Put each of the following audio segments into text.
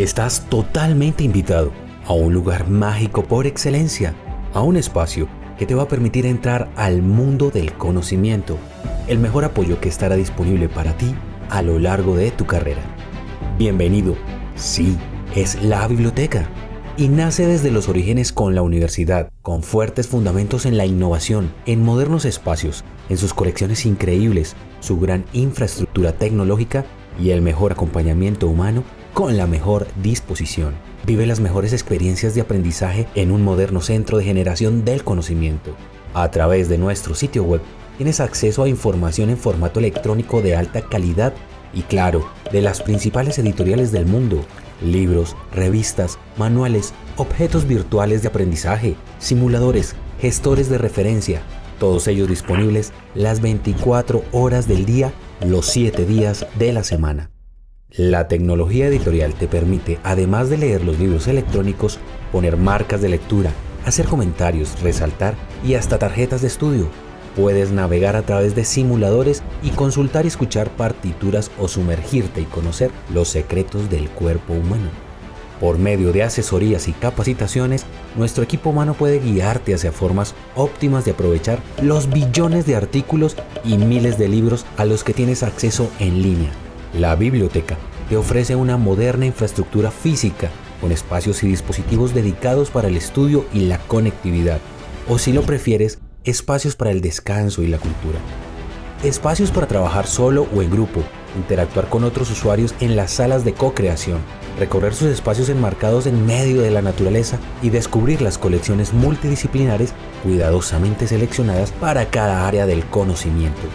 Estás totalmente invitado a un lugar mágico por excelencia, a un espacio que te va a permitir entrar al mundo del conocimiento, el mejor apoyo que estará disponible para ti a lo largo de tu carrera. Bienvenido, sí, es la biblioteca. Y nace desde los orígenes con la universidad, con fuertes fundamentos en la innovación, en modernos espacios, en sus colecciones increíbles, su gran infraestructura tecnológica y el mejor acompañamiento humano con la mejor disposición. Vive las mejores experiencias de aprendizaje en un moderno centro de generación del conocimiento. A través de nuestro sitio web tienes acceso a información en formato electrónico de alta calidad y claro, de las principales editoriales del mundo, libros, revistas, manuales, objetos virtuales de aprendizaje, simuladores, gestores de referencia, todos ellos disponibles las 24 horas del día, los 7 días de la semana. La tecnología editorial te permite, además de leer los libros electrónicos, poner marcas de lectura, hacer comentarios, resaltar y hasta tarjetas de estudio. Puedes navegar a través de simuladores y consultar y escuchar partituras o sumergirte y conocer los secretos del cuerpo humano. Por medio de asesorías y capacitaciones, nuestro equipo humano puede guiarte hacia formas óptimas de aprovechar los billones de artículos y miles de libros a los que tienes acceso en línea la biblioteca te ofrece una moderna infraestructura física con espacios y dispositivos dedicados para el estudio y la conectividad, o si lo prefieres, espacios para el descanso y la cultura. Espacios para trabajar solo o en grupo, interactuar con otros usuarios en las salas de co-creación, recorrer sus espacios enmarcados en medio de la naturaleza y descubrir las colecciones multidisciplinares cuidadosamente seleccionadas para cada área del conocimiento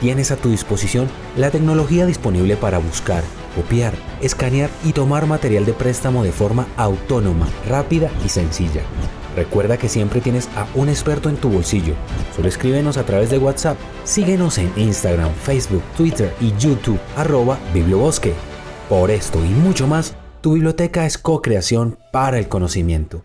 tienes a tu disposición la tecnología disponible para buscar, copiar, escanear y tomar material de préstamo de forma autónoma, rápida y sencilla. Recuerda que siempre tienes a un experto en tu bolsillo. Solo escríbenos a través de WhatsApp. Síguenos en Instagram, Facebook, Twitter y YouTube, arroba Bibliobosque. Por esto y mucho más, tu biblioteca es co-creación para el conocimiento.